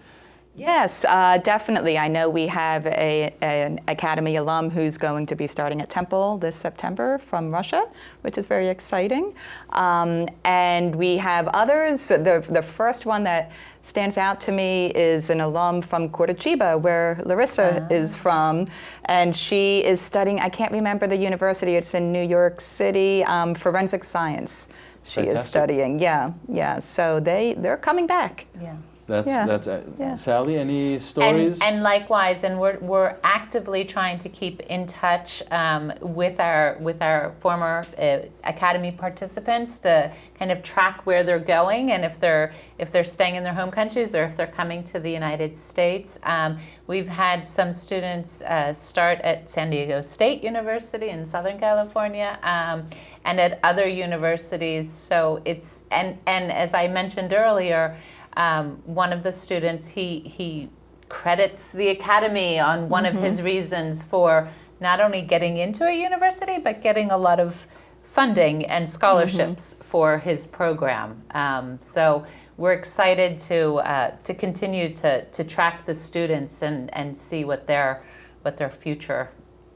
Yes, uh, definitely. I know we have a, an Academy alum who's going to be starting at Temple this September from Russia, which is very exciting. Um, and we have others. The, the first one that stands out to me is an alum from Curitiba, where Larissa ah. is from, and she is studying, I can't remember the university, it's in New York City, um, forensic science. She Fantastic. is studying, yeah, yeah. So they, they're coming back. Yeah. That's yeah. that's uh, yeah. Sally. Any stories? And, and, likewise, and we're we're actively trying to keep in touch um, with our with our former uh, academy participants to kind of track where they're going and if they're if they're staying in their home countries or if they're coming to the United States. Um, we've had some students uh, start at San Diego State University in Southern California um, and at other universities. So it's and and as I mentioned earlier. Um, one of the students, he, he credits the academy on one mm -hmm. of his mm-hmm. reasons for not only getting into a university, but getting a lot of funding and scholarships mm -hmm. for his program. Um, so we're excited to, uh, to continue to, to track the students and, and see what their, what their future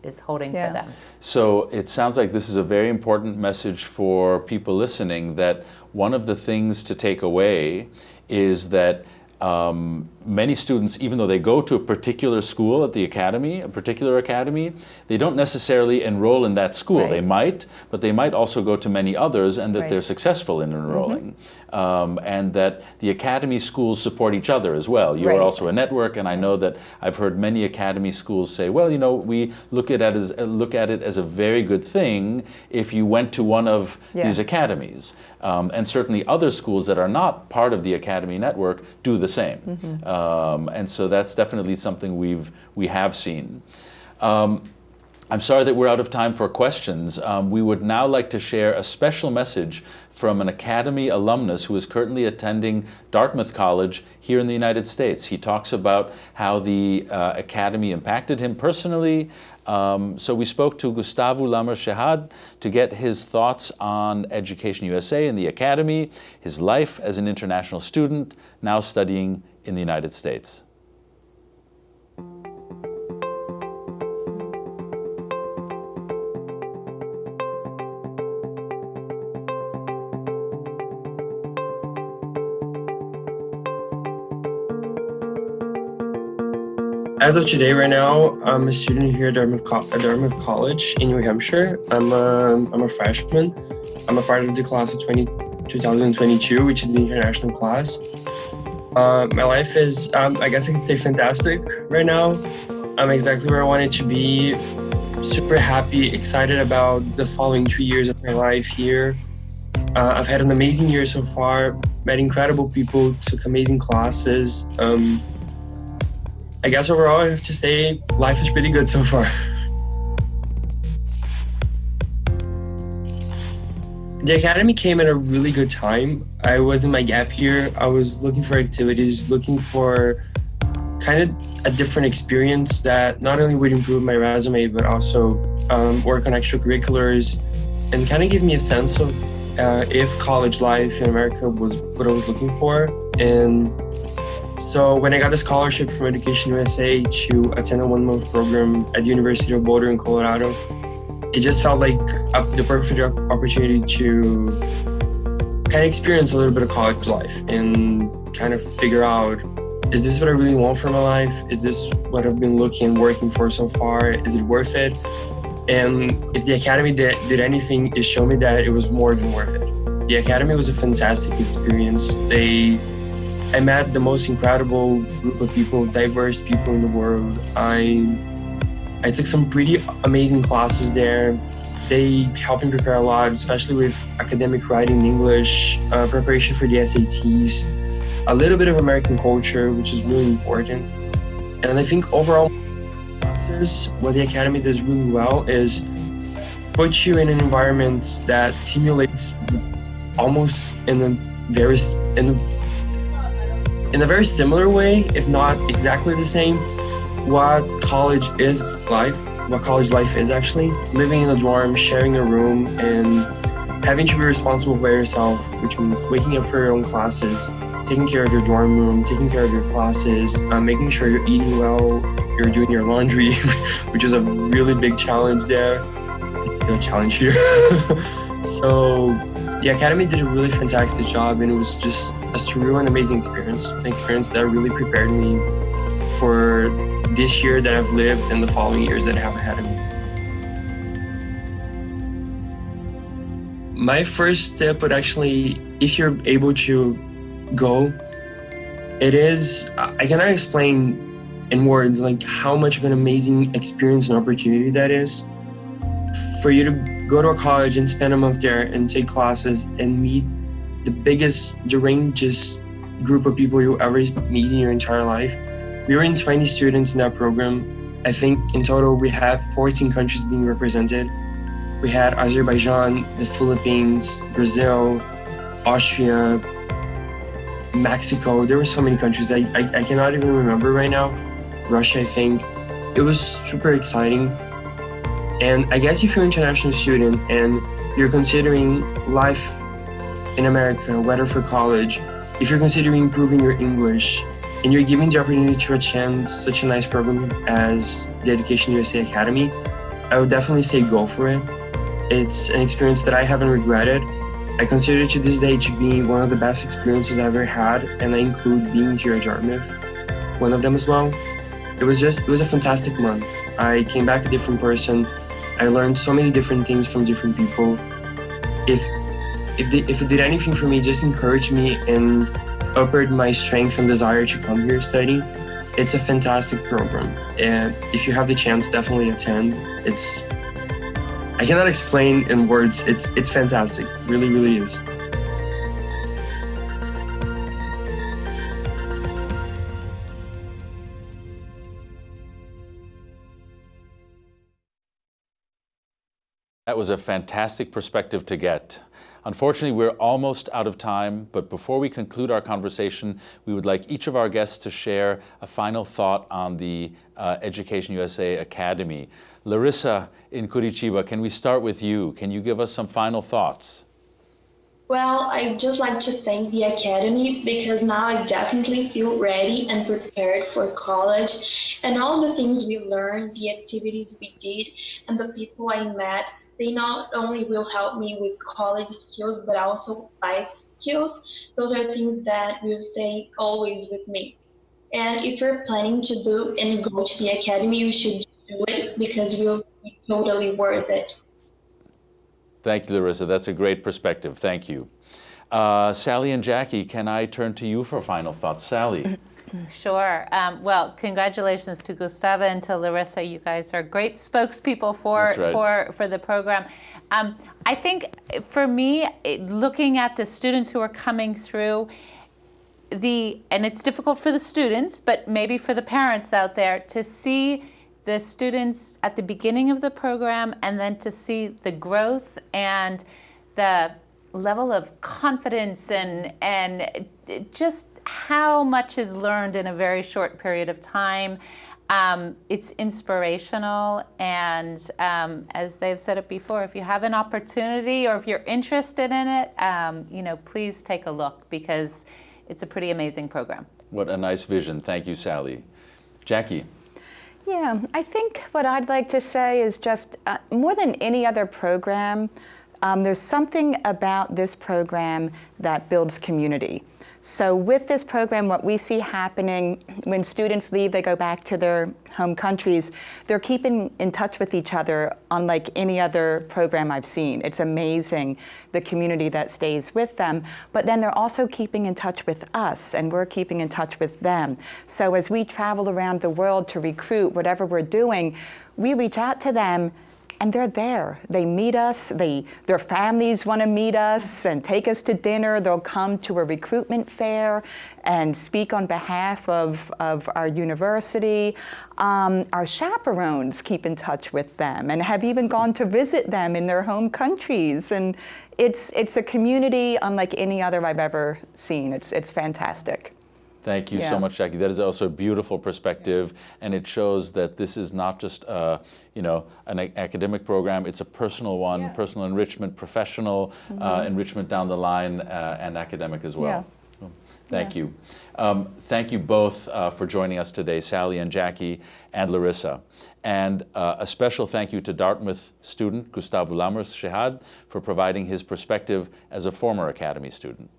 is holding yeah. for them. So it sounds like this is a very important message for people listening that one of the things to take away is that um, many students, even though they go to a particular school at the academy, a particular academy, they don't necessarily enroll in that school. Right. They might, but they might also go to many others and that right. they're successful in enrolling. Mm -hmm. um, and that the academy schools support each other as well. You right. are also a network and I know that I've heard many academy schools say, well, you know, we look at it as, look at it as a very good thing if you went to one of yeah. these academies. Um, and certainly other schools that are not part of the academy network do the same. Mm -hmm. Um, and so that's definitely something we've, we have seen. Um, I'm sorry that we're out of time for questions. Um, we would now like to share a special message from an Academy alumnus who is currently attending Dartmouth College here in the United States. He talks about how the uh, Academy impacted him personally. Um, so we spoke to Gustavo Lamer Shehad to get his thoughts on Education USA and the Academy, his life as an international student, now studying in the United States. As of today, right now, I'm a student here at Dartmouth, Co at Dartmouth College in New Hampshire. I'm a, I'm a freshman. I'm a part of the class of 20, 2022, which is the international class. Uh, my life is, um, I guess I could say fantastic right now. I'm exactly where I wanted to be. Super happy, excited about the following two years of my life here. Uh, I've had an amazing year so far, met incredible people, took amazing classes. Um, I guess overall I have to say life is pretty good so far. [laughs] The academy came at a really good time. I was in my gap year. I was looking for activities, looking for kind of a different experience that not only would improve my resume, but also um, work on extracurriculars and kind of give me a sense of uh, if college life in America was what I was looking for. And So when I got a scholarship from Education USA to attend a one-month program at the University of Boulder in Colorado, it just felt like the perfect opportunity to kind of experience a little bit of college life and kind of figure out is this what I really want for my life? Is this what I've been looking and working for so far? Is it worth it? And if the Academy did, did anything, it showed me that it was more than worth it. The Academy was a fantastic experience. They, I met the most incredible group of people, diverse people in the world. I, I took some pretty amazing classes there. They helped me prepare a lot, especially with academic writing in English, uh, preparation for the SATs, a little bit of American culture, which is really important. And I think overall, process, what the Academy does really well is put you in an environment that simulates almost in a very in a, in a very similar way, if not exactly the same, what college is life, what college life is actually. Living in a dorm, sharing a room, and having to be responsible for yourself, which means waking up for your own classes, taking care of your dorm room, taking care of your classes, uh, making sure you're eating well, you're doing your laundry, [laughs] which is a really big challenge there. It's a challenge here. [laughs] so the Academy did a really fantastic job and it was just a surreal and amazing experience, an experience that really prepared me for this year that I've lived and the following years that I have ahead of me. My first step would actually, if you're able to go. It is, I cannot explain in words like how much of an amazing experience and opportunity that is. For you to go to a college and spend a month there and take classes and meet the biggest, the ranges group of people you'll ever meet in your entire life. We were in 20 students in our program. I think in total we had 14 countries being represented. We had Azerbaijan, the Philippines, Brazil, Austria, Mexico. There were so many countries I, I, I cannot even remember right now. Russia, I think. It was super exciting. And I guess if you're an international student and you're considering life in America, whether for college, if you're considering improving your English, and you're given the opportunity to attend such a nice program as the Education USA Academy, I would definitely say go for it. It's an experience that I haven't regretted I consider it to this day to be one of the best experiences I've ever had, and I include being here at Dartmouth, one of them as well. It was just, it was a fantastic month. I came back a different person. I learned so many different things from different people. If, if, if it did anything for me, just encourage me and upward my strength and desire to come here study. It's a fantastic program, and if you have the chance, definitely attend. It's I cannot explain in words. It's it's fantastic. Really, really is. That was a fantastic perspective to get. Unfortunately, we're almost out of time, but before we conclude our conversation, we would like each of our guests to share a final thought on the uh, Education USA Academy. Larissa in Curitiba, can we start with you? Can you give us some final thoughts? Well, I'd just like to thank the Academy because now I definitely feel ready and prepared for college and all the things we learned, the activities we did, and the people I met they not only will help me with college skills, but also life skills. Those are things that will stay always with me. And if you're planning to do and go to the academy, you should do it because it will be totally worth it. Thank you, Larissa. That's a great perspective. Thank you. Uh, Sally and Jackie, can I turn to you for final thoughts? Sally. [laughs] Sure. Um, well, congratulations to Gustavo and to Larissa. You guys are great spokespeople for right. for for the program. Um, I think for me, looking at the students who are coming through, the and it's difficult for the students, but maybe for the parents out there to see the students at the beginning of the program and then to see the growth and the level of confidence and and just how much is learned in a very short period of time. Um, it's inspirational and um, as they've said it before, if you have an opportunity or if you're interested in it, um, you know, please take a look because it's a pretty amazing program. What a nice vision. Thank you, Sally. Jackie. Yeah, I think what I'd like to say is just uh, more than any other program, um, there's something about this program that builds community. So with this program, what we see happening when students leave, they go back to their home countries, they're keeping in touch with each other unlike any other program I've seen. It's amazing, the community that stays with them, but then they're also keeping in touch with us and we're keeping in touch with them. So as we travel around the world to recruit whatever we're doing, we reach out to them and they're there. They meet us, they, their families want to meet us and take us to dinner. They'll come to a recruitment fair and speak on behalf of, of our university. Um, our chaperones keep in touch with them and have even gone to visit them in their home countries. And it's, it's a community unlike any other I've ever seen. It's, it's fantastic. Thank you Yeah. so much, Jackie. That is also a beautiful perspective, and it shows that this is not just, uh, you know, an academic program. It's a personal one, personal enrichment, professional uh, Mhm. enrichment down the line, uh, and academic as well. Yeah. Thank you. Um, thank you both uh, for joining us today, Sally and Jackie and Larissa. And uh, a special thank you to Dartmouth student Gustavo Lamers Shehad for providing his perspective as a former Academy student.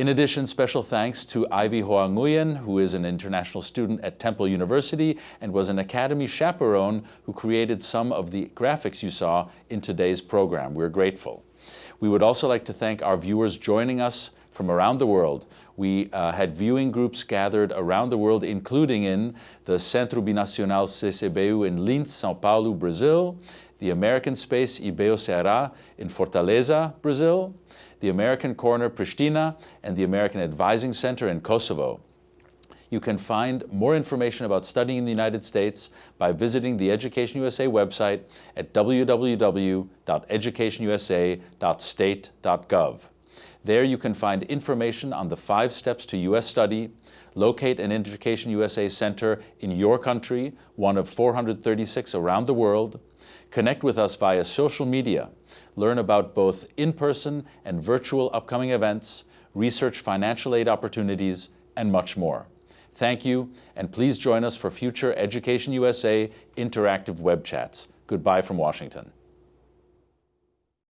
In addition, special thanks to Ivy Hoa Nguyen, who is an international student at Temple University and was an Academy chaperone who created some of the graphics you saw in today's program. We're grateful. We would also like to thank our viewers joining us from around the world. We uh, had viewing groups gathered around the world, including in the Centro Binacional CCBU in Lins, São Paulo, Brazil, the American Space IBEU Ceará in Fortaleza, Brazil, the American Corner Pristina, and the American Advising Center in Kosovo. You can find more information about studying in the United States by visiting the Education USA website at www.educationusa.state.gov. There you can find information on the five steps to U.S. study, locate an Education USA center in your country, one of 436 around the world, connect with us via social media, learn about both in-person and virtual upcoming events, research financial aid opportunities, and much more. Thank you, and please join us for future Education USA interactive web chats. Goodbye from Washington.